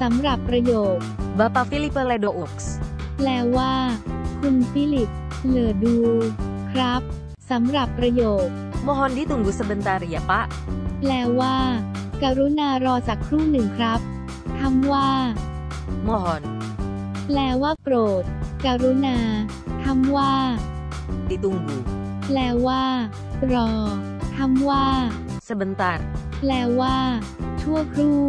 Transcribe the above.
สำหรับประโยค Bapak Philippe Ledoux. แปลว่า คุณฟิลิป เลอดู ครับสำหรับประโยค Mohon ditunggu sebentar ya, Pak. แปลว่า กรุณารอสักครู่หนึ่งครับคำว่า Mohon แปลว่าโปรด กรุณาคำว่า ditunggu แปลว่า รอคำว่า sebentar. แปลว่า ชั่วครู่